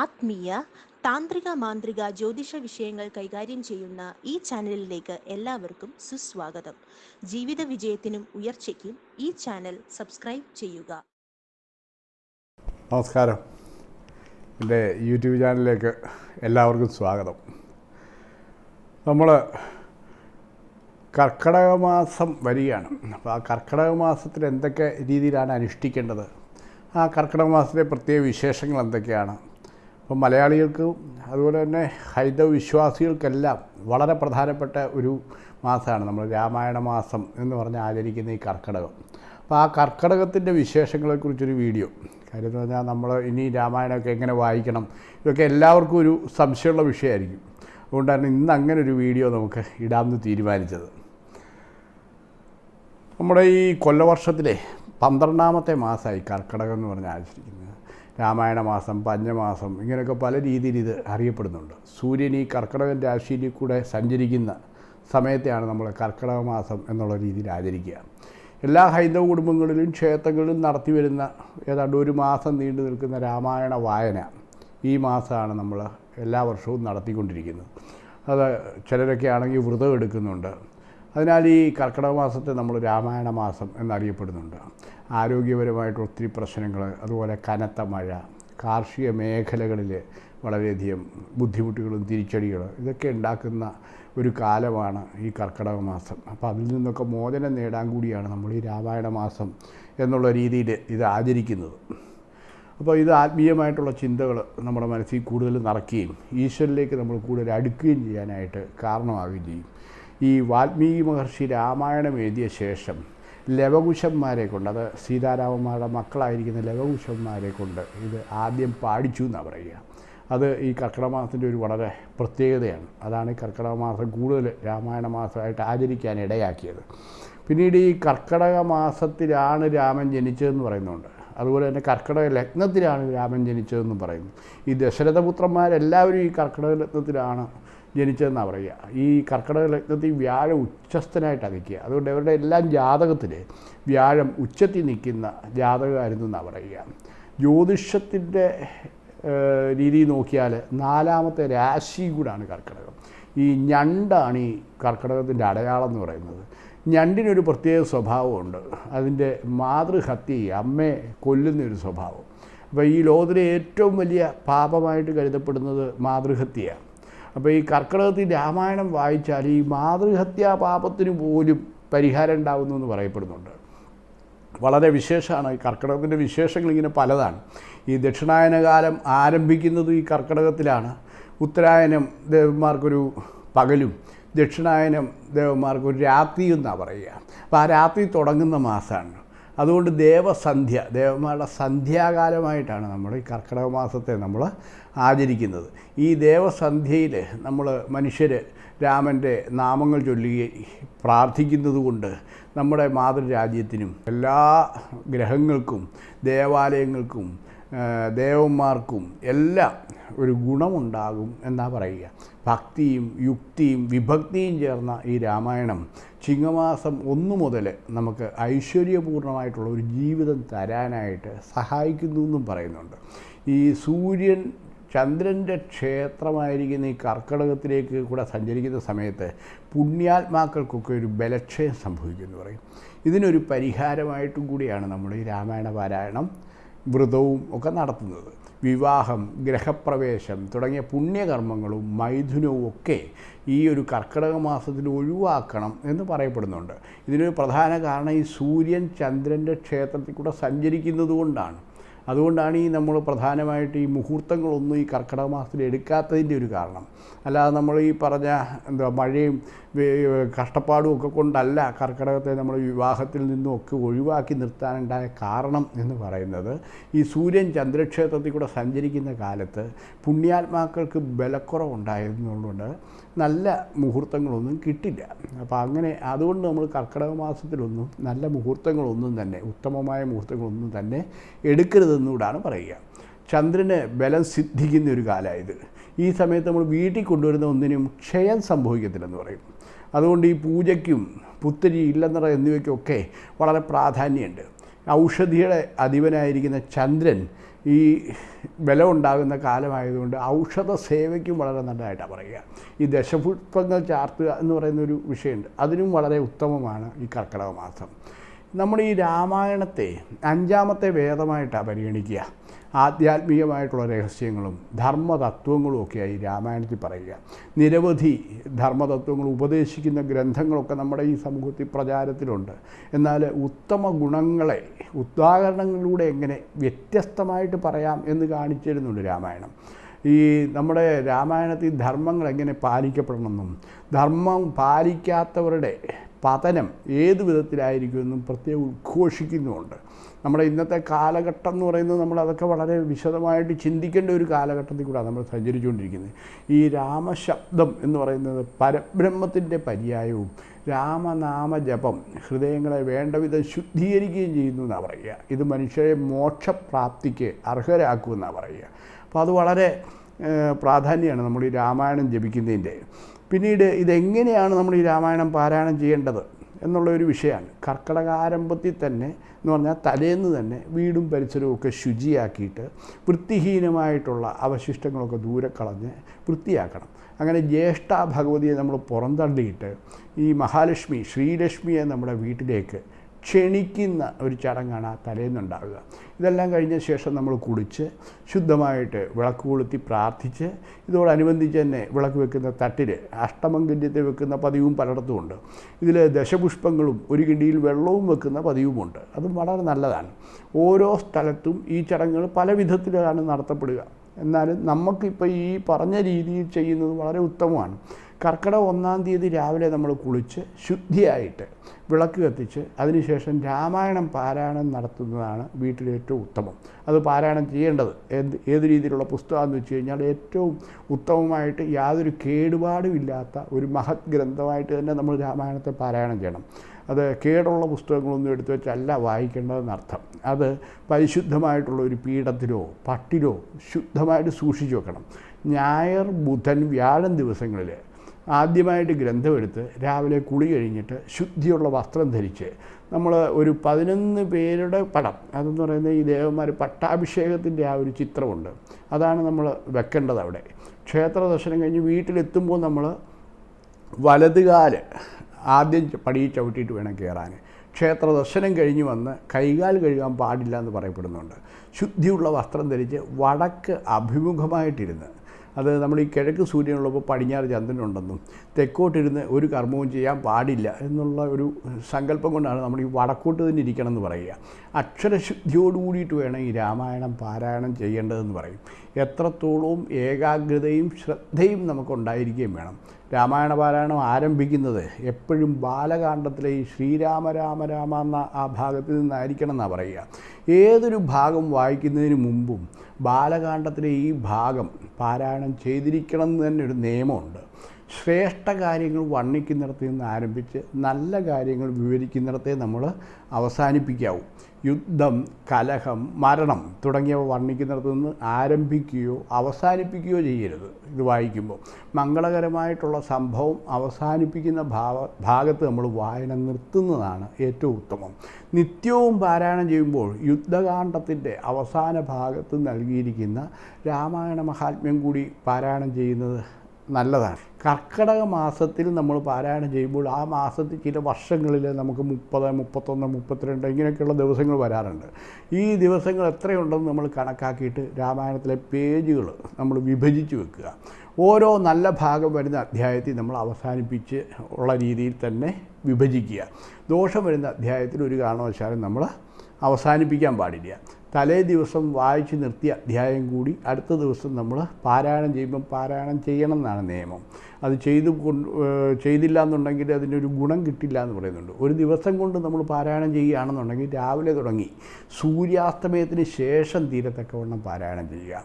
ആത്മീയ താന്ത്രിക മാന്ത്രിക ജ്യോതിഷ വിഷയങ്ങൾ കൈകാര്യം ചെയ്യുന്ന ഈ ചാനലിലേക്ക് എല്ലാവർക്കും സുസ്വാഗതം. ജീവിത വിജയത്തിനും ഉയർച്ചയ്ക്കും ഈ ചാനൽ സബ്സ്ക്രൈബ് ചെയ്യുക. നമസ്കാരം. എന്റെ യൂട്യൂബ് ചാനലിലേക്ക് എല്ലാവർക്കും സ്വാഗതം. നമ്മൾ കർക്കിടക മാസം വരികയാണ്. അപ്പോൾ ആ കർക്കിടക മാസത്തിൽ എന്തൊക്കെ രീതിയിലാണ് അനുഷ്ഠിക്കേണ്ടത്? ആ കർക്കിടക മാസത്തിലെ പ്രത്യേക വിശേഷങ്ങൾ എന്തൊക്കെയാണ്? അപ്പോൾ മലയാളികൾക്ക് അതുപോലെ തന്നെ ഹൈന്ദവ വിശ്വാസികൾക്കെല്ലാം വളരെ പ്രധാനപ്പെട്ട ഒരു മാസമാണ് നമ്മൾ രാമായണ മാസം എന്ന് പറഞ്ഞ് ആചരിക്കുന്ന ഈ കർക്കിടകം. അപ്പോൾ ആ കർക്കിടകത്തിന്റെ വിശേഷങ്ങളെക്കുറിച്ചൊരു വീഡിയോ. കാര്യം എന്ന് പറഞ്ഞാൽ നമ്മൾ ഇനി രാമായണമൊക്കെ എങ്ങനെ വായിക്കണം ഇതൊക്കെ എല്ലാവർക്കും ഒരു സംശയമുള്ള വിഷയമായിരിക്കും. അതുകൊണ്ടാണ് ഇന്ന് അങ്ങനെ ഒരു വീഡിയോ നമുക്ക് ഇടാമെന്ന് തീരുമാനിച്ചത്. നമ്മുടെ ഈ കൊല്ലവർഷത്തിലെ പന്ത്രണ്ടാമത്തെ മാസമായി കർക്കിടകം എന്ന് പറഞ്ഞ് ആചരിക്കുന്നത് രാമായണ മാസം പഞ്ഞമാസം ഇങ്ങനെയൊക്കെ പല രീതിയിൽ ഇത് അറിയപ്പെടുന്നുണ്ട്. സൂര്യൻ ഈ കർക്കിടകൻ രാശിയിൽ കൂടെ സഞ്ചരിക്കുന്ന സമയത്തെയാണ് നമ്മൾ കർക്കിടക മാസം എന്നുള്ള രീതിയിൽ ആചരിക്കുക. എല്ലാ ഹൈന്ദവ കുടുംബങ്ങളിലും ക്ഷേത്രങ്ങളിലും നടത്തി വരുന്ന ഏതാണ്ട് ഒരു മാസം നീണ്ടു നിൽക്കുന്ന രാമായണ വായന ഈ മാസമാണ് നമ്മൾ എല്ലാ വർഷവും നടത്തിക്കൊണ്ടിരിക്കുന്നത്. അത് ചിലരൊക്കെ ആണെങ്കിൽ വ്രതം എടുക്കുന്നുണ്ട്. അതിനാൽ ഈ കർക്കിടക മാസത്തെ നമ്മൾ രാമായണ മാസം എന്നറിയപ്പെടുന്നുണ്ട്. ആരോഗ്യപരമായിട്ട് ഒത്തിരി പ്രശ്നങ്ങൾ അതുപോലെ കനത്ത മഴ കാർഷിക മേഖലകളിൽ വളരെയധികം ബുദ്ധിമുട്ടുകളും തിരിച്ചടികളും ഇതൊക്കെ ഉണ്ടാക്കുന്ന ഒരു കാലമാണ് ഈ കർക്കിടക മാസം. അപ്പോൾ അതിൽ നിന്നൊക്കെ മോചനം നേടാൻ കൂടിയാണ് നമ്മൾ ഈ രാമായണ മാസം എന്നുള്ള രീതിയിൽ ഇത് ആചരിക്കുന്നത്. അപ്പോൾ ഇത് ആത്മീയമായിട്ടുള്ള ചിന്തകൾ നമ്മുടെ മനസ്സിൽ കൂടുതൽ നിറയ്ക്കുകയും ഈശ്വരനിലേക്ക് നമ്മൾ കൂടുതൽ അടുക്കുകയും ചെയ്യാനായിട്ട് കാരണമാവുകയും ചെയ്യും. ഈ വാൽമീകി മഹർഷി രാമായണം എഴുതിയ ശേഷം ലവകുശന്മാരെ കൊണ്ട് അത് സീതാരാമന്മാരുടെ മക്കളായിരിക്കുന്ന ലവകുശന്മാരെ കൊണ്ട് ഇത് ആദ്യം പാടിച്ചു എന്നാണ് പറയുക. അത് ഈ കർക്കിടമാസത്തിന്റെ ഒരു വളരെ പ്രത്യേകതയാണ്. അതാണ് ഈ കർക്കിടകമാസം കൂടുതൽ രാമായണ മാസമായിട്ട് ആചരിക്കാൻ ഇടയാക്കിയത്. പിന്നീട് ഈ കർക്കിടക മാസത്തിലാണ് രാമൻ ജനിച്ചതെന്ന് പറയുന്നുണ്ട്. അതുപോലെ തന്നെ കർക്കിടക ലഗ്നത്തിലാണ് രാമൻ ജനിച്ചതെന്നും പറയുന്നു. ഈ ദശരഥപുത്രന്മാരെല്ലാവരും ഈ കർക്കിടക ലഗ്നത്തിലാണ് ജനിച്ചതെന്നാണ് പറയുക. ഈ കർക്കിടക ലഗ്നത്തിൽ വ്യാഴം ഉച്ചസ്ഥനായിട്ട് നിൽക്കുക അതുകൊണ്ട് അവരുടെ എല്ലാം ജാതകത്തിൽ വ്യാഴം ഉച്ചത്തിൽ നിൽക്കുന്ന ജാതകമായിരുന്നു എന്നാണ് പറയുക. ജ്യോതിഷത്തിന്റെ രീതി നോക്കിയാൽ നാലാമത്തെ രാശി കൂടാണ് കർക്കിടകം. ഈ ഞണ്ടാണ് ഈ കർക്കിടകത്തിന്റെ അടയാളം എന്ന് പറയുന്നത്. ഞണ്ടിനൊരു പ്രത്യേക സ്വഭാവമുണ്ട്. അതിന്റെ മാതൃഹത്യ അമ്മയെ കൊല്ലുന്ന ഒരു സ്വഭാവം. അപ്പോൾ ഈ ലോകത്തിലെ ഏറ്റവും വലിയ പാപമായിട്ട് കരുതപ്പെടുന്നത് മാതൃഹത്യയാണ് അപ്പോൾ ഈ കർക്കിടകത്തിൽ രാമായണം വായിച്ചാൽ ഈ മാതൃഹത്യാ പാപത്തിന് പോലും പരിഹാരം ഉണ്ടാകുന്നു എന്ന് പറയപ്പെടുന്നുണ്ട്. വളരെ വിശേഷമാണ് ഈ കർക്കിടകത്തിന്റെ വിശേഷങ്ങൾ ഇങ്ങനെ പലതാണ്. ഈ ദക്ഷിണായന ആരംഭിക്കുന്നത് ഈ കർക്കിടകത്തിലാണ്. ഉത്തരായനം ദേവന്മാർക്കൊരു പകലും ദക്ഷിണായനം ദേവന്മാർക്കൊരു രാത്രിയും എന്നാണ് പറയുക. അപ്പോൾ ആ രാത്രി തുടങ്ങുന്ന മാസമാണ് അതുകൊണ്ട് ദേവസന്ധ്യ ദേവന്മാരുടെ സന്ധ്യാകാലമായിട്ടാണ് നമ്മൾ ഈ കർക്കിടക മാസത്തെ നമ്മൾ ആചരിക്കുന്നത്. ഈ ദേവസന്ധ്യയിൽ നമ്മൾ മനുഷ്യർ രാമന്റെ നാമങ്ങൾ ചൊല്ലി പ്രാർത്ഥിക്കുന്നതുകൊണ്ട് നമ്മുടെ മാതൃരാജ്യത്തിനും എല്ലാ ഗ്രഹങ്ങൾക്കും ദേവാലയങ്ങൾക്കും ദേവന്മാർക്കും എല്ലാം ഒരു ഗുണമുണ്ടാകും എന്നാ പറയുക. ഭക്തിയും യുക്തിയും വിഭക്തിയും ചേർന്ന ഈ രാമായണം ചിങ്ങമാസം ഒന്നു മുതൽ നമുക്ക് ഐശ്വര്യപൂർണമായിട്ടുള്ള ഒരു ജീവിതം തരാനായിട്ട് സഹായിക്കുന്നു എന്നും പറയുന്നുണ്ട്. ഈ സൂര്യൻ ചന്ദ്രന്റെ ക്ഷേത്രമായിരിക്കുന്ന ഈ കർക്കിടകത്തിലേക്ക് കൂടെ സഞ്ചരിക്കുന്ന സമയത്ത് പുണ്യാത്മാക്കൾക്കൊക്കെ ഒരു ബലക്ഷയം സംഭവിക്കുമെന്ന് പറയും. ഇതിനൊരു പരിഹാരമായിട്ടും കൂടിയാണ് നമ്മൾ ഈ രാമായണ പാരായണം വ്രതവും ഒക്കെ നടത്തുന്നത്. വിവാഹം ഗ്രഹപ്രവേശം തുടങ്ങിയ പുണ്യകർമ്മങ്ങളും മൈഥുനവും ഒക്കെ ഈ ഒരു കർക്കിടക മാസത്തിൽ ഒഴിവാക്കണം എന്ന് പറയപ്പെടുന്നുണ്ട്. ഇതിനൊരു പ്രധാന കാരണം ഈ സൂര്യൻ ചന്ദ്രന്റെ ക്ഷേത്രത്തിൽ കൂടെ സഞ്ചരിക്കുന്നത് കൊണ്ടാണ്. അതുകൊണ്ടാണ് ഈ നമ്മൾ പ്രധാനമായിട്ട് ഈ മുഹൂർത്തങ്ങളൊന്നും ഈ കർക്കിടക മാസത്തിൽ എടുക്കാത്തതിന്റെ ഒരു കാരണം. അല്ലാതെ നമ്മൾ ഈ പറഞ്ഞ എന്താ മഴയും കഷ്ടപ്പാടും ഒക്കെ കൊണ്ടല്ല കർക്കിടകത്തെ നമ്മൾ വിവാഹത്തിൽ നിന്നും ഒക്കെ ഒഴിവാക്കി നിർത്താനുണ്ടായ കാരണം എന്ന് പറയുന്നത് ഈ സൂര്യൻ ചന്ദ്രക്ഷേത്രത്തിൽ കൂടെ സഞ്ചരിക്കുന്ന കാലത്ത് പുണ്യാത്മാക്കൾക്ക് ബലക്കുറവുണ്ടായിരുന്നുകൊണ്ട് നല്ല മുഹൂർത്തങ്ങളൊന്നും കിട്ടില്ല. അപ്പോൾ അങ്ങനെ അതുകൊണ്ട് നമ്മൾ കർക്കിടക മാസത്തിലൊന്നും നല്ല മുഹൂർത്തങ്ങളൊന്നും തന്നെ ഉത്തമമായ മുഹൂർത്തങ്ങളൊന്നും തന്നെ എടുക്കരുതെന്നുകൂടാണ് പറയുക. ചന്ദ്രന് ബലം സിദ്ധിക്കുന്ന ഒരു കാലമായത്. ഈ സമയത്ത് നമ്മൾ വീട്ടിൽ കൊണ്ടുവരുന്ന ഒന്നിനും ക്ഷയം സംഭവിക്കത്തില്ലെന്ന് പറയും. അതുകൊണ്ട് ഈ പൂജയ്ക്കും പുത്തരി ഇല്ലെന്നറ എന്നിവയ്ക്കൊക്കെ വളരെ പ്രാധാന്യമുണ്ട്. ഔഷധിയുടെ അധിപനായിരിക്കുന്ന ചന്ദ്രൻ ഈ വില ഉണ്ടാകുന്ന കാലമായതുകൊണ്ട് ഔഷധ സേവയ്ക്കും വളരെ നല്ലതായിട്ടാണ് പറയുക. ഈ ദശപുഷ്പങ്ങൾ ചാർത്തുക എന്ന് പറയുന്ന ഒരു വിഷയമുണ്ട്. അതിനും വളരെ ഉത്തമമാണ് ഈ കർക്കിടക മാസം. നമ്മൾ ഈ രാമായണത്തെ അഞ്ചാമത്തെ വേദമായിട്ടാണ് പരിഗണിക്കുക. ആധ്യാത്മികമായിട്ടുള്ള രഹസ്യങ്ങളും ധർമ്മതത്വങ്ങളും ഒക്കെയായി രാമായണത്തിൽ പറയുക. നിരവധി ധർമ്മതത്വങ്ങൾ ഉപദേശിക്കുന്ന ഗ്രന്ഥങ്ങളൊക്കെ നമ്മുടെ ഈ സമൂഹത്തിൽ പ്രചാരത്തിലുണ്ട്. എന്നാൽ ഉത്തമ ഗുണങ്ങളെ ഉദാഹരണങ്ങളിലൂടെ എങ്ങനെ വ്യത്യസ്തമായിട്ട് പറയാം എന്ന് കാണിച്ചിരുന്നുണ്ട് രാമായണം. ഈ നമ്മുടെ രാമായണത്തിൽ ധർമ്മങ്ങൾ എങ്ങനെ പാലിക്കപ്പെടണമെന്നും ധർമ്മം പാലിക്കാത്തവരുടെ പതനം ഏത് വിധത്തിലായിരിക്കുമെന്നും പ്രത്യേകം ഉദ്ഘോഷിക്കുന്നുമുണ്ട്. നമ്മുടെ ഇന്നത്തെ കാലഘട്ടം എന്ന് പറയുന്നത് നമ്മൾ അതൊക്കെ വളരെ വിശദമായിട്ട് ചിന്തിക്കേണ്ട ഒരു കാലഘട്ടത്തിൽ കൂടെ നമ്മൾ സഞ്ചരിച്ചുകൊണ്ടിരിക്കുന്നത്. ഈ രാമശബ്ദം എന്ന് പറയുന്നത് പരബ്രഹ്മത്തിന്റെ പര്യായവും രാമനാമ ജപം ഹൃദയങ്ങളെ വേണ്ട വിധം ശുദ്ധീകരിക്കുകയും ചെയ്യുന്നു എന്നാണ് പറയുക. ഇത് മനുഷ്യരെ മോക്ഷപ്രാപ്തിക്ക് അർഹരാക്കുമെന്നാണ് പറയുക. അപ്പോൾ അത് വളരെ പ്രാധാന്യമാണ് നമ്മൾ ഈ രാമായണം ജപിക്കുന്നതിന്റെ. പിന്നീട് ഇതെങ്ങനെയാണ് നമ്മൾ ഈ രാമായണം പാരായണം ചെയ്യേണ്ടത് എന്നുള്ള ഒരു വിഷയമാണ്. കർക്കിടകാരംഭത്തിൽ തന്നെ എന്ന് പറഞ്ഞാൽ തലേന്ന് തന്നെ വീടും പരിസരവും ഒക്കെ ശുചിയാക്കിയിട്ട് വൃത്തിഹീനമായിട്ടുള്ള അവശിഷ്ടങ്ങളൊക്കെ ദൂരെ കളഞ്ഞ് വൃത്തിയാക്കണം. അങ്ങനെ ജ്യേഷ്ഠ ഭഗവതിയെ നമ്മൾ പുറന്തള്ളിയിട്ട് ഈ മഹാലക്ഷ്മി ശ്രീലക്ഷ്മിയെ നമ്മുടെ വീട്ടിലേക്ക് ക്ഷണിക്കുന്ന ഒരു ചടങ്ങാണ് ആ തലേന്നുണ്ടാവുക. ഇതെല്ലാം കഴിഞ്ഞ ശേഷം നമ്മൾ കുളിച്ച് ശുദ്ധമായിട്ട് വിളക്ക് കൊളുത്തി പ്രാർത്ഥിച്ച് ഇതോടനുബന്ധിച്ച് തന്നെ വിളക്ക് വെക്കുന്ന തട്ടിൽ അഷ്ടമംഗല്യത്തിൽ വെക്കുന്ന പതിവും പലയിടത്തും ഉണ്ട് ഇതിൽ ദശപുഷ്പങ്ങളും ഒരു കിണ്ടിയിൽ വെള്ളവും വെക്കുന്ന പതിവുമുണ്ട്. അതും വളരെ നല്ലതാണ്. ഓരോ സ്ഥലത്തും ഈ ചടങ്ങുകൾ പല വിധത്തിലാണ് നടത്തപ്പെടുക. എന്നാലും നമുക്കിപ്പോൾ ഈ പറഞ്ഞ രീതിയിൽ ചെയ്യുന്നത് വളരെ ഉത്തമമാണ്. കർക്കിടക ഒന്നാം തീയതി രാവിലെ നമ്മൾ കുളിച്ച് ശുദ്ധിയായിട്ട് വിളക്ക് കത്തിച്ച് അതിനുശേഷം രാമായണം പാരായണം നടത്തുന്നതാണ് വീട്ടിൽ ഏറ്റവും ഉത്തമം. അത് പാരായണം ചെയ്യേണ്ടത്. എന്ത് ഏത് രീതിയിലുള്ള പുസ്തകമെന്ന് വെച്ച് കഴിഞ്ഞാൽ ഏറ്റവും ഉത്തമമായിട്ട് യാതൊരു കേടുപാടും ഇല്ലാത്ത ഒരു മഹത് ഗ്രന്ഥമായിട്ട് തന്നെ നമ്മൾ രാമായണത്തെ പാരായണം ചെയ്യണം. അത് കേടുള്ള പുസ്തകങ്ങളൊന്നും എടുത്തു വെച്ചല്ല വായിക്കേണ്ടതെന്നർത്ഥം അത് പരിശുദ്ധമായിട്ടുള്ള ഒരു പീഠത്തിലോ പട്ടിലോ ശുദ്ധമായിട്ട് സൂക്ഷിച്ചു വെക്കണം. ഞായർ ബുധൻ വ്യാഴം ദിവസങ്ങളിൽ ആദ്യമായിട്ട് ഗ്രന്ഥമെടുത്ത് രാവിലെ കുളി കഴിഞ്ഞിട്ട് ശുദ്ധിയുള്ള വസ്ത്രം ധരിച്ച് നമ്മൾ ഒരു പതിനൊന്ന് പേരുടെ പടം അതെന്ന് പറയുന്നത് ഈ ദേവന്മാർ പട്ടാഭിഷേകത്തിന്റെ ആ ഒരു ചിത്രമുണ്ട്. അതാണ് നമ്മൾ വെക്കേണ്ടത് അവിടെ. ക്ഷേത്ര ദർശനം കഴിഞ്ഞ് വീട്ടിലെത്തുമ്പോൾ നമ്മൾ വലതുകാൽ ആദ്യം പടിയിൽ ചവിട്ടിയിട്ട് വേണം കയറാൻ ക്ഷേത്ര ദർശനം കഴിഞ്ഞ് വന്ന് കൈകാൽ കഴുകാൻ പാടില്ല എന്ന് പറയപ്പെടുന്നുണ്ട്. ശുദ്ധിയുള്ള വസ്ത്രം ധരിച്ച് വടക്ക് അഭിമുഖമായിട്ടിരുന്ന് അത് നമ്മൾ ഈ കിഴക്ക് സൂര്യനുള്ളപ്പോൾ പടിഞ്ഞാറ് ചന്ദ്രനുണ്ടെന്നും തെക്കോട്ടിരുന്ന് ഒരു കർമ്മവും ചെയ്യാൻ പാടില്ല എന്നുള്ള ഒരു സങ്കല്പം കൊണ്ടാണ് നമ്മൾ ഈ വടക്കോട്ട് തന്നെ ഇരിക്കണം എന്ന് പറയുക. അക്ഷരശുദ്ധിയോടുകൂടിയിട്ട് വേണം ഈ രാമായണം പാരായണം ചെയ്യേണ്ടതെന്ന് പറയും. എത്രത്തോളവും ഏകാഗ്രതയും ശ്രദ്ധയും നമുക്കുണ്ടായിരിക്കുകയും വേണം. രാമായണ പാരായണം ആരംഭിക്കുന്നത് എപ്പോഴും ബാലകാണ്ഡത്തിലെ ഈ ശ്രീരാമ രാമ രാമ എന്ന ആ ഭാഗത്തിൽ നിന്നായിരിക്കണം എന്നാണ് പറയുക. ഏതൊരു ഭാഗം വായിക്കുന്നതിന് മുമ്പും ബാലകാണ്ഡത്തിലെ ഈ ഭാഗം പാരായണം ചെയ്തിരിക്കണം എന്ന് തന്നെ ഒരു നിയമമുണ്ട്. ശ്രേഷ്ഠ കാര്യങ്ങൾ വർണിക്കുന്നിടത്ത് നിന്ന് ആരംഭിച്ച് നല്ല കാര്യങ്ങൾ വിവരിക്കുന്നിടത്തെ നമ്മൾ അവസാനിപ്പിക്കാവൂ. യുദ്ധം കലഹം മരണം തുടങ്ങിയവ വർണിക്കുന്നിടത്ത് നിന്ന് ആരംഭിക്കുകയോ അവസാനിപ്പിക്കുകയോ ചെയ്യരുത്. ഇത് വായിക്കുമ്പോൾ മംഗളകരമായിട്ടുള്ള സംഭവം അവസാനിപ്പിക്കുന്ന ഭാവ ഭാഗത്ത് നമ്മൾ വായന നിർത്തുന്നതാണ് ഏറ്റവും ഉത്തമം. നിത്യവും പാരായണം ചെയ്യുമ്പോൾ യുദ്ധകാന്ഡത്തിന്റെ അവസാന ഭാഗത്ത് നൽകിയിരിക്കുന്ന രാമായണ മഹാത്മ്യം കൂടി പാരായണം ചെയ്യുന്നത് നല്ലതാണ്. കർക്കിടക മാസത്തിൽ നമ്മൾ പാരായണം ചെയ്യുമ്പോൾ ആ മാസത്തിൽ ചില വർഷങ്ങളിൽ നമുക്ക് മുപ്പത് മുപ്പത്തൊന്ന് മുപ്പത്തിരണ്ട് ഇങ്ങനെയൊക്കെയുള്ള ദിവസങ്ങൾ വരാറുണ്ട്. ഈ ദിവസങ്ങൾ എത്രയുണ്ടെന്ന് നമ്മൾ കണക്കാക്കിയിട്ട് രാമായണത്തിലെ പേജുകൾ നമ്മൾ വിഭജിച്ച് വെക്കുക. ഓരോ നല്ല ഭാഗം വരുന്ന അധ്യായത്തിൽ നമ്മൾ അവസാനിപ്പിച്ച് ഉള്ള രീതിയിൽ തന്നെ വിഭജിക്കുക. ദോഷം വരുന്ന അധ്യായത്തിൽ ഒരു കാരണവശാലും നമ്മൾ അവസാനിപ്പിക്കാൻ പാടില്ല. തലേ ദിവസം വായിച്ചു നിർത്തിയ അധ്യായം കൂടി അടുത്ത ദിവസം നമ്മൾ പാരായണം ചെയ്യുമ്പം പാരായണം ചെയ്യണം എന്നാണ് നിയമം. അത് ചെയ്തു ചെയ്തില്ല എന്നുണ്ടെങ്കിൽ അതിനൊരു ഗുണം കിട്ടില്ല എന്ന് പറയുന്നുണ്ട്. ഒരു ദിവസം കൊണ്ട് നമ്മൾ പാരായണം ചെയ്യുകയാണെന്നുണ്ടെങ്കിൽ രാവിലെ തുടങ്ങി സൂര്യാസ്തമയത്തിന് ശേഷം തീരത്തക്കവണ്ണം പാരായണം ചെയ്യുക.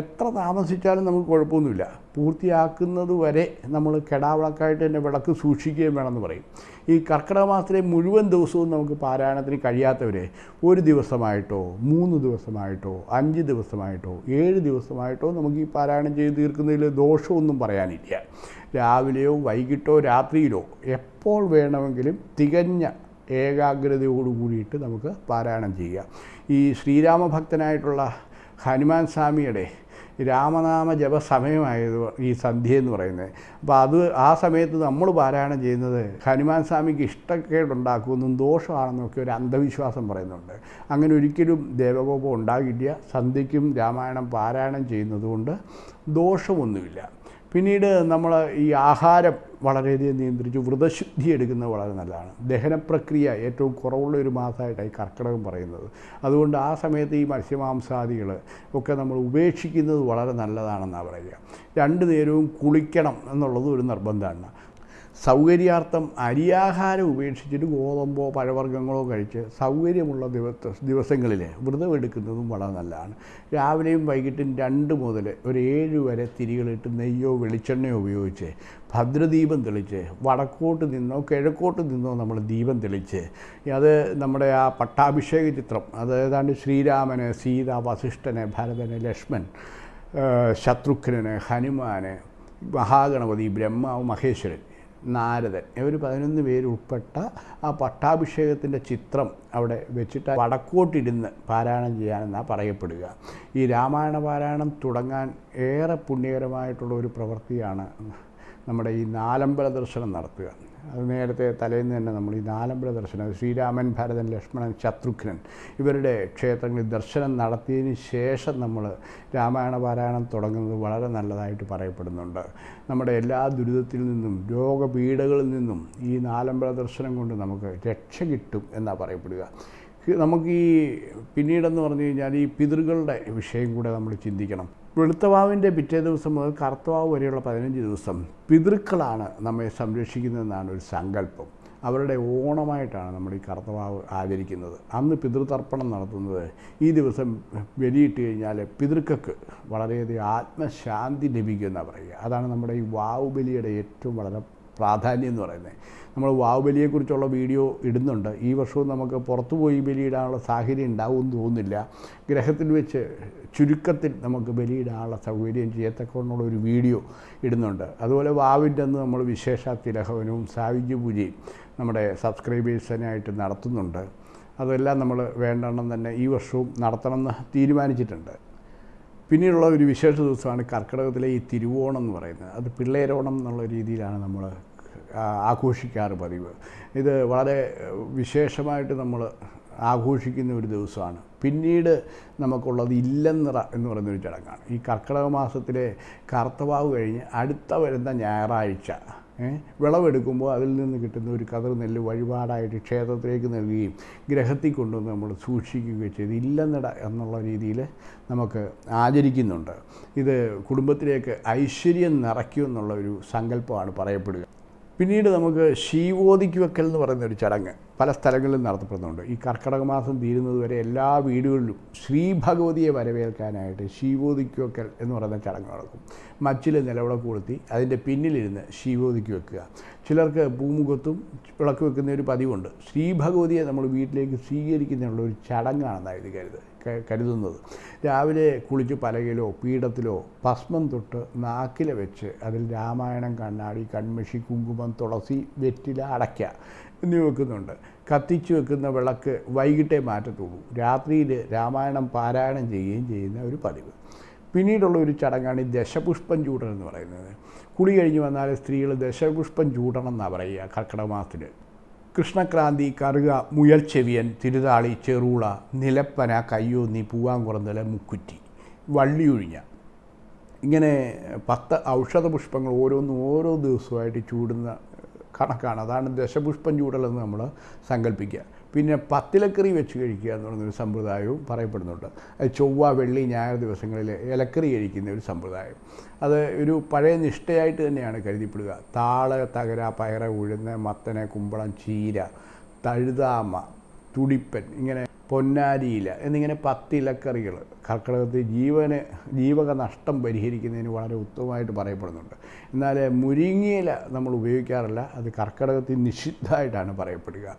എത്ര താമസിച്ചാലും നമുക്ക് കുഴപ്പമൊന്നുമില്ല. പൂർത്തിയാക്കുന്നത് വരെ നമ്മൾ കെടാവിളക്കായിട്ട് തന്നെ വിളക്ക് സൂക്ഷിക്കുകയും വേണമെന്ന് പറയും. ഈ കർക്കിടക മാസത്തിലെ മുഴുവൻ ദിവസവും നമുക്ക് പാരായണത്തിന് കഴിയാത്തവരെ ഒരു ദിവസമായിട്ടോ മൂന്ന് ദിവസമായിട്ടോ അഞ്ച് ദിവസമായിട്ടോ ഏഴ് ദിവസമായിട്ടോ നമുക്ക് ഈ പാരായണം ചെയ്ത് തീർക്കുന്നതിൽ ദോഷമൊന്നും പറയാനില്ല. രാവിലെയോ വൈകിട്ടോ രാത്രിയിലോ എപ്പോൾ വേണമെങ്കിലും തികഞ്ഞ ഏകാഗ്രതയോട് കൂടിയിട്ട് നമുക്ക് പാരായണം ചെയ്യാം ഈ ശ്രീരാമഭക്തനായിട്ടുള്ള ഹനുമാൻ സ്വാമിയുടെ രാമനാമ ജപ സമയമായത് ഈ സന്ധ്യ എന്ന് പറയുന്നത്. അപ്പോൾ അത് ആ സമയത്ത് നമ്മൾ പാരായണം ചെയ്യുന്നത് ഹനുമാൻ സ്വാമിക്ക് ഇഷ്ടക്കേടുണ്ടാക്കുമെന്നും ദോഷമാണെന്നൊക്കെ ഒരു അന്ധവിശ്വാസം പറയുന്നുണ്ട്. അങ്ങനെ ഒരിക്കലും ദേവകോപം ഉണ്ടാകില്ല. സന്ധ്യയ്ക്കും രാമായണം പാരായണം ചെയ്യുന്നതുകൊണ്ട് ദോഷമൊന്നുമില്ല. പിന്നീട് നമ്മൾ ഈ ആഹാരം വളരെയധികം നിയന്ത്രിച്ചു. വ്രതശുദ്ധി എടുക്കുന്നത് വളരെ നല്ലതാണ്. ദഹനപ്രക്രിയ ഏറ്റവും കുറവുള്ള ഒരു മാസമായിട്ടാണ് ഈ കർക്കിടകം പറയുന്നത്. അതുകൊണ്ട് ആ സമയത്ത് ഈ മത്സ്യമാംസാദികൾ ഒക്കെ നമ്മൾ ഉപേക്ഷിക്കുന്നത് വളരെ നല്ലതാണെന്നാണ് പറയുക. രണ്ട് നേരവും കുളിക്കണം എന്നുള്ളത് ഒരു നിർബന്ധമാണ്. സൗകര്യാർത്ഥം അരിയാഹാരം ഉപേക്ഷിച്ചിട്ട് ഗോതമ്പോ പഴവർഗങ്ങളോ കഴിച്ച് സൗകര്യമുള്ള ദിവസ ദിവസങ്ങളിൽ വ്രതം എടുക്കുന്നതും വളരെ നല്ലതാണ്. രാവിലെയും വൈകിട്ടും രണ്ട് മുതൽ ഒരു ഏഴ് വരെ തിരികളിട്ട് നെയ്യോ വെളിച്ചെണ്ണയോ ഉപയോഗിച്ച് ഭദ്രദീപം തെളിച്ച് വടക്കോട്ട് നിന്നോ കിഴക്കോട്ട് നിന്നോ നമ്മൾ ദീപം തെളിച്ച് അത് നമ്മുടെ ആ പട്ടാഭിഷേക ചിത്രം അത് ഏതാണ്ട് ശ്രീരാമന് സീത വസിഷ്ഠന് ഭരതന് ലക്ഷ്മൺ ശത്രുഘ്നന് ഹനുമാന് മഹാഗണപതി ബ്രഹ്മാവ് മഹേശ്വരൻ നാരദൻ. ഇവർ പതിനൊന്ന് പേരുൾപ്പെട്ട ആ പട്ടാഭിഷേകത്തിന്റെ ചിത്രം അവിടെ വെച്ചിട്ട് വടക്കോട്ടിരുന്ന് പാരായണം ചെയ്യാനെന്നാണ് പറയപ്പെടുക. ഈ രാമായണ പാരായണം തുടങ്ങാൻ ഏറെ പുണ്യകരമായിട്ടുള്ള ഒരു പ്രവൃത്തിയാണ് നമ്മുടെ ഈ നാലമ്പല ദർശനം നടത്തുക. അത് നേരത്തെ തലേന്ന് തന്നെ നമ്മൾ ഈ നാലമ്പല ദർശനം ശ്രീരാമൻ ഭരതൻ ലക്ഷ്മണൻ ശത്രുഘ്നൻ ഇവരുടെ ക്ഷേത്രങ്ങളിൽ ദർശനം നടത്തിയതിന് ശേഷം നമ്മൾ രാമായണ പാരായണം തുടങ്ങുന്നത് വളരെ നല്ലതായിട്ട് പറയപ്പെടുന്നുണ്ട്. നമ്മുടെ എല്ലാ ദുരിതത്തിൽ നിന്നും രോഗപീഠകളിൽ നിന്നും ഈ നാലമ്പല ദർശനം കൊണ്ട് നമുക്ക് രക്ഷ കിട്ടും എന്നാണ് പറയപ്പെടുക. നമുക്ക് ഈ പിന്നീടെന്ന് പറഞ്ഞു കഴിഞ്ഞാൽ ഈ പിതൃകളുടെ വിഷയം കൂടെ നമ്മൾ ചിന്തിക്കണം. വെളുത്തവാവിന്റെ പിറ്റേ ദിവസം മുതൽ കറുത്തവാവ് വരെയുള്ള പതിനഞ്ച് ദിവസം പിതൃക്കളാണ് നമ്മെ സംരക്ഷിക്കുന്നതെന്നാണ് ഒരു സങ്കല്പം. അവരുടെ ഓണമായിട്ടാണ് നമ്മൾ ഈ കറുത്തവാവ് ആചരിക്കുന്നത്. അന്ന് പിതൃതർപ്പണം നടത്തുന്നത് ഈ ദിവസം വെലിയിട്ട് കഴിഞ്ഞാൽ പിതൃക്കൾക്ക് വളരെയധികം ആത്മശാന്തി ലഭിക്കുമെന്നാണ് പറയുക. അതാണ് നമ്മുടെ ഈ വാവ് ബലിയുടെ ഏറ്റവും വളരെ പ്രാധാന്യം എന്ന് പറയുന്നത്. നമ്മൾ വാവ് ബലിയെക്കുറിച്ചുള്ള വീഡിയോ ഇടുന്നുണ്ട്. ഈ വർഷവും നമുക്ക് പുറത്തു പോയി ബലിയിടാനുള്ള സാഹചര്യം ഉണ്ടാവുമെന്ന് തോന്നുന്നില്ല. ഗ്രഹത്തിൽ വെച്ച് ചുരുക്കത്തിൽ നമുക്ക് ബലിയിടാനുള്ള സൗകര്യം ചെയ്യത്തക്കൊണ്ടുള്ള ഒരു വീഡിയോ ഇടുന്നുണ്ട്. അതുപോലെ വാവിന്റെ അന്ന് നമ്മൾ വിശേഷ തിലഹവനവും സായുജ്യ പൂജയും നമ്മുടെ സബ്സ്ക്രൈബേഴ്സിനായിട്ട് നടത്തുന്നുണ്ട്. അതെല്ലാം നമ്മൾ വേണ്ടെണ്ണം തന്നെ ഈ വർഷവും നടത്തണമെന്ന് തീരുമാനിച്ചിട്ടുണ്ട്. പിന്നീടുള്ള ഒരു വിശേഷ ദിവസമാണ് കർക്കിടകത്തിലെ ഈ തിരുവോണം എന്ന് പറയുന്നത്. അത് പിള്ളേരോണം എന്നുള്ള രീതിയിലാണ് നമ്മൾ ആഘോഷിക്കാറ് പതിവ്. ഇത് വളരെ വിശേഷമായിട്ട് നമ്മൾ ആഘോഷിക്കുന്ന ഒരു ദിവസമാണ്. പിന്നീട് നമുക്കുള്ളത് ഇല്ലെന്നിറ എന്ന് പറയുന്നൊരു ചടങ്ങാണ്. ഈ കർക്കിടക മാസത്തിലെ കർത്തവാവ് കഴിഞ്ഞ് അടുത്ത വരുന്ന ഞായറാഴ്ച വിളവെടുക്കുമ്പോൾ അതിൽ നിന്ന് കിട്ടുന്ന ഒരു കതിർ നെല്ല് വഴിപാടായിട്ട് ക്ഷേത്രത്തിലേക്ക് നൽകുകയും ഗ്രഹത്തിൽ കൊണ്ടുവന്ന് നമ്മൾ സൂക്ഷിക്കുകയും ചെയ്ത് ഇല്ലെന്നിട എന്നുള്ള രീതിയിൽ നമുക്ക് ആചരിക്കുന്നുണ്ട്. ഇത് കുടുംബത്തിലേക്ക് ഐശ്വര്യം നിറയ്ക്കും എന്നുള്ള ഒരു സങ്കല്പമാണ് പറയപ്പെടുക. പിന്നീട് നമുക്ക് ശീവോദിക്ക് വെക്കൽ എന്ന് പറയുന്ന ഒരു ചടങ്ങ് പല സ്ഥലങ്ങളിലും നടത്തപ്പെടുന്നുണ്ട്. ഈ കർക്കിടക മാസം തീരുന്നത് വരെ എല്ലാ വീടുകളിലും ശ്രീ ഭഗവതിയെ വരവേൽക്കാനായിട്ട് ശീവോദിക്ക് വെക്കൽ എന്ന് പറയുന്ന ചടങ്ങ് നടക്കും. മച്ചിൽ നിലവിളക്ക് കൊളുത്തി അതിന്റെ പിന്നിലിരുന്ന് ശീവോദിക്ക് വെക്കുക ചിലർക്ക് പൂമുഖത്തും വിളക്ക് വെക്കുന്ന ഒരു പതിവുണ്ട്. ശ്രീ ഭഗവതിയെ നമ്മൾ വീട്ടിലേക്ക് സ്വീകരിക്കുന്നതിനുള്ള ഒരു ചടങ്ങാണെന്നാണ് ഇത് കരുത് ക- കരുതുന്നത്. രാവിലെ കുളിച്ച് പലകിലോ പീഠത്തിലോ ഭസ്മം തൊട്ട് നാക്കില വെച്ച് അതിൽ രാമായണം കണ്ണാടി കൺമഷി കുങ്കുമം തുളസി വെറ്റില അടയ്ക്ക എന്നിവ വെക്കുന്നുണ്ട്. കത്തിച്ചു വെക്കുന്ന വിളക്ക് വൈകിട്ടേ മാറ്റത്തുള്ളൂ. രാത്രിയിൽ രാമായണം പാരായണം ചെയ്യുകയും ചെയ്യുന്ന ഒരു പതിവ്. പിന്നീടുള്ള ഒരു ചടങ്ങാണ് ഈ ദശപുഷ്പം ചൂടൽ എന്ന് പറയുന്നത്. കുളി കഴിഞ്ഞ് വന്നാൽ സ്ത്രീകൾ ദശപുഷ്പം ചൂടണം എന്നാണ് പറയുക കർക്കിടക മാസത്തിൽ കൃഷ്ണക്രാന്തി കറുക മുയൽ ചെവിയൻ തിരുതാളി ചെറൂള നിലപ്പന കയ്യോന്നി പൂവാങ്കുറന്തല മുക്കുറ്റി വള്ളിയൊഴിഞ്ഞ. ഇങ്ങനെ പത്ത് ഔഷധ പുഷ്പങ്ങൾ ഓരോന്നും ഓരോ ദിവസമായിട്ട് ചൂടുന്ന കണക്കാണ്. അതാണ് ദശപുഷ്പം ചൂടലെന്ന് നമ്മൾ സങ്കല്പിക്കുക. പിന്നെ പത്തിലക്കറി വെച്ച് കഴിക്കുക എന്ന് പറയുന്നൊരു സമ്പ്രദായവും പറയപ്പെടുന്നുണ്ട്. ചൊവ്വ വെള്ളി ഞായർ ദിവസങ്ങളിൽ ഇലക്കറി കഴിക്കുന്ന ഒരു സമ്പ്രദായം. അത് ഒരു പഴയ നിഷ്ഠയായിട്ട് തന്നെയാണ് കരുതിപ്പെടുക. താൾ തകര പയറ ഉഴുന്ന് മത്തനെ കുമ്പളം ചീര തഴുതാമ തുടിപ്പൻ ഇങ്ങനെ പൊന്നാരിയില എന്നിങ്ങനെ പത്തിലക്കറികൾ കർക്കിടകത്തിൽ ജീവന് ജീവക നഷ്ടം പരിഹരിക്കുന്നതിന് വളരെ ഉത്തമമായിട്ട് പറയപ്പെടുന്നുണ്ട്. എന്നാൽ മുരിങ്ങയില നമ്മൾ ഉപയോഗിക്കാറില്ല. അത് കർക്കിടകത്തിൽ നിഷിദ്ധമായിട്ടാണ് പറയപ്പെടുക.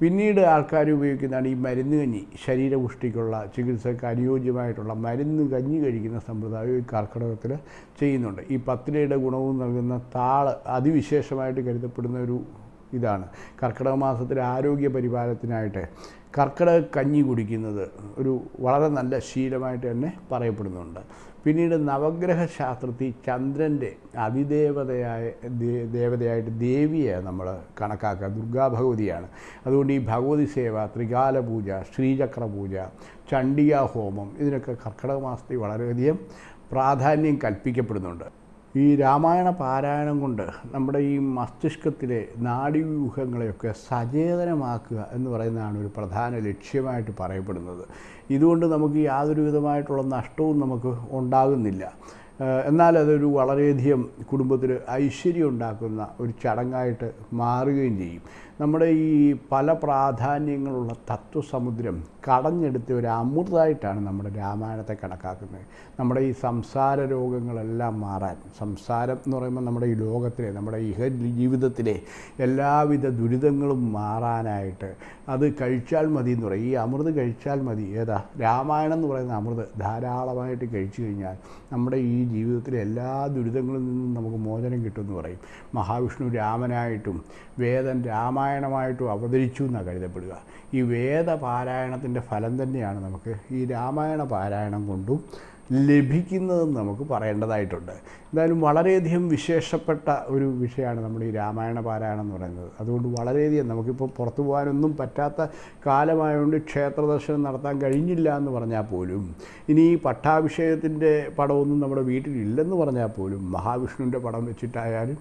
പിന്നീട് ആൾക്കാർ ഉപയോഗിക്കുന്നതാണ് ഈ മരുന്ന് കഞ്ഞി. ശരീരപുഷ്ടിക്കുള്ള ചികിത്സയ്ക്ക് അനുയോജ്യമായിട്ടുള്ള മരുന്ന് കഞ്ഞി കഴിക്കുന്ന സമ്പ്രദായം ഈ കർക്കിടകത്തിൽ ചെയ്യുന്നുണ്ട്. ഈ പത്തിലയുടെ ഗുണവും നൽകുന്ന താൾ അതിവിശേഷമായിട്ട് കരുതപ്പെടുന്ന ഒരു ഇതാണ്. കർക്കിടക മാസത്തിൽ ആരോഗ്യ പരിപാലനത്തിനായിട്ട് കർക്കിടക കഞ്ഞി കുടിക്കുന്നത് ഒരു വളരെ നല്ല ശീലമായിട്ട് തന്നെ പറയപ്പെടുന്നുണ്ട്. പിന്നീട് നവഗ്രഹ ശാസ്ത്രത്തിൽ ചന്ദ്രന്റെ അതിദേവതയായ ദേവതയായിട്ട് ദേവിയെ നമ്മൾ കണക്കാക്കുക. ദുർഗാ ഭഗവതിയാണ്. അതുകൊണ്ട് ഈ ഭഗവതി സേവ ത്രികാല പൂജ ശ്രീചക്ര പൂജ ചണ്ഡിക ഹോമം ഇതിനൊക്കെ കർക്കിടക മാസത്തിൽ വളരെയധികം പ്രാധാന്യം കൽപ്പിക്കപ്പെടുന്നുണ്ട്. ഈ രാമായണ പാരായണം കൊണ്ട് നമ്മുടെ ഈ മസ്തിഷ്കത്തിലെ നാഡീവ്യൂഹങ്ങളെയൊക്കെ സചേതനമാക്കുക എന്ന് പറയുന്നതാണ് ഒരു പ്രധാന ലക്ഷ്യമായിട്ട് പറയപ്പെടുന്നത്. ഇതുകൊണ്ട് നമുക്ക് യാതൊരു വിധമായിട്ടുള്ള നഷ്ടവും നമുക്ക് ഉണ്ടാകുന്നില്ല. എന്നാൽ അതൊരു വളരെയധികം കുടുംബത്തിൽ ഐശ്വര്യം ഉണ്ടാക്കുന്ന ഒരു ചടങ്ങായിട്ട് മാറുകയും ചെയ്യും. നമ്മുടെ ഈ പല പ്രാധാന്യങ്ങളുള്ള തത്വസമുദ്രം കടഞ്ഞെടുത്ത ഒരു അമൃതമായിട്ടാണ് നമ്മുടെ രാമായണത്തെ കണക്കാക്കുന്നത്. നമ്മുടെ ഈ സംസാര രോഗങ്ങളെല്ലാം മാറാൻ സംസാരം എന്ന് പറയുമ്പോൾ നമ്മുടെ ഈ ലോകത്തിലെ നമ്മുടെ ഇഹ ജീവിതത്തിലെ എല്ലാവിധ ദുരിതങ്ങളും മാറാനായിട്ട് അത് കഴിച്ചാൽ മതി എന്ന് പറയും. ഈ അമൃത് കഴിച്ചാൽ മതി. ഏതാ? രാമായണം എന്ന് പറയുന്ന അമൃത് ധാരാളമായിട്ട് കഴിച്ചു കഴിഞ്ഞാൽ നമ്മുടെ ഈ ജീവിതത്തിലെ എല്ലാ ദുരിതങ്ങളിൽ നിന്നും നമുക്ക് മോചനം കിട്ടുമെന്ന് പറയും. മഹാവിഷ്ണു രാമനായിട്ടും വേദൻ രാമായണമായിട്ടും അവതരിച്ചു എന്നാണ് കരുതപ്പെടുക. ഈ വേദ പാരായണത്തിന്റെ ഫലം തന്നെയാണ് നമുക്ക് ഈ രാമായണ പാരായണം കൊണ്ടും ലഭിക്കുന്നതെന്ന് നമുക്ക് പറയേണ്ടതായിട്ടുണ്ട്. എന്തായാലും വളരെയധികം വിശേഷപ്പെട്ട ഒരു വിഷയമാണ് നമ്മുടെ ഈ രാമായണ പാരായണം എന്ന് പറയുന്നത്. അതുകൊണ്ട് വളരെയധികം നമുക്കിപ്പോൾ പുറത്തു പോകാനൊന്നും പറ്റാത്ത കാലമായതുകൊണ്ട് ക്ഷേത്ര ദർശനം നടത്താൻ കഴിഞ്ഞില്ല എന്ന് പറഞ്ഞാൽ പോലും ഇനി പട്ടാഭിഷേകത്തിന്റെ പടമൊന്നും നമ്മുടെ വീട്ടിലില്ലെന്ന് പറഞ്ഞാൽ പോലും മഹാവിഷ്ണുവിന്റെ പടം വെച്ചിട്ടായാലും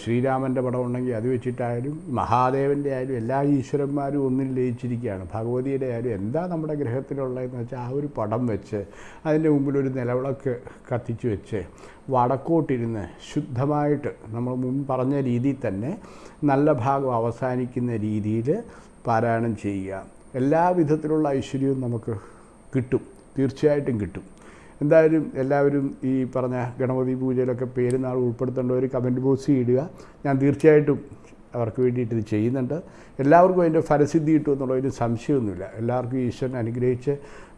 ശ്രീരാമന്റെ പടം ഉണ്ടെങ്കിൽ അത് വെച്ചിട്ടായാലും മഹാദേവന്റെ ആയാലും എല്ലാ ഈശ്വരന്മാരും ഒന്നിൽ ലയിച്ചിരിക്കുകയാണ്. ഭഗവതിയുടെ ആയാലും എന്താ നമ്മുടെ ഗ്രഹത്തിലുള്ളതെന്ന് വെച്ചാൽ ആ ഒരു പടം വെച്ച് അതിന്റെ മുമ്പിൽ ഒരു നിലവിളക്ക് കത്തിച്ചു വെച്ച് വടക്കോട്ടിരുന്ന് ശുദ്ധമായിട്ട് നമ്മൾ മുമ്പ് പറഞ്ഞ രീതിയിൽ തന്നെ നല്ല ഭാഗം അവസാനിക്കുന്ന രീതിയിൽ പാരായണം ചെയ്യുക. എല്ലാ വിധത്തിലുള്ള ഐശ്വര്യവും നമുക്ക് കിട്ടും. തീർച്ചയായിട്ടും കിട്ടും. എന്തായാലും എല്ലാവരും ഈ പറഞ്ഞ ഗണപതി പൂജയിലൊക്കെ പേരുന്നാൾ ഉൾപ്പെടുത്തേണ്ടവർ കമന്റ് ബോക്സിൽ ഇടുക. ഞാൻ തീർച്ചയായിട്ടും അവർക്ക് വേണ്ടിയിട്ട് ഇത് ചെയ്യുന്നുണ്ട്. എല്ലാവർക്കും അതിന്റെ ഫലസിദ്ധി കിട്ടും എന്നുള്ളതിന് സംശയമൊന്നുമില്ല. എല്ലാവർക്കും ഈശ്വരൻ അനുഗ്രഹിച്ച്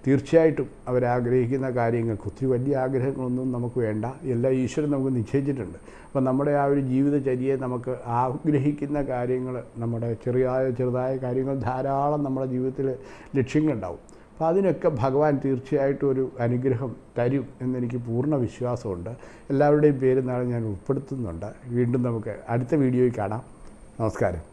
തീർച്ചയായിട്ടും അവരാഗ്രഹിക്കുന്ന കാര്യങ്ങൾക്ക് ഒത്തിരി വലിയ ആഗ്രഹങ്ങളൊന്നും നമുക്ക് വേണ്ട. എല്ലാ ഈശ്വരൻ നമുക്ക് നിശ്ചയിച്ചിട്ടുണ്ട്. അപ്പം നമ്മുടെ ആ ഒരു ജീവിതചര്യയെ നമുക്ക് ആഗ്രഹിക്കുന്ന കാര്യങ്ങൾ നമ്മുടെ ചെറിയ ചെറുതായ കാര്യങ്ങൾ ധാരാളം നമ്മുടെ ജീവിതത്തിൽ ലക്ഷ്യങ്ങളുണ്ടാവും. അപ്പോൾ അതിനൊക്കെ ഭഗവാൻ തീർച്ചയായിട്ടും ഒരു അനുഗ്രഹം തരും എന്നെനിക്ക് പൂർണ വിശ്വാസമുണ്ട്. എല്ലാവരുടെയും പേര് നാളെ ഞാൻ ഉൾപ്പെടുത്തുന്നുണ്ട്. വീണ്ടും നമുക്ക് അടുത്ത വീഡിയോയിൽ കാണാം. നമസ്കാരം.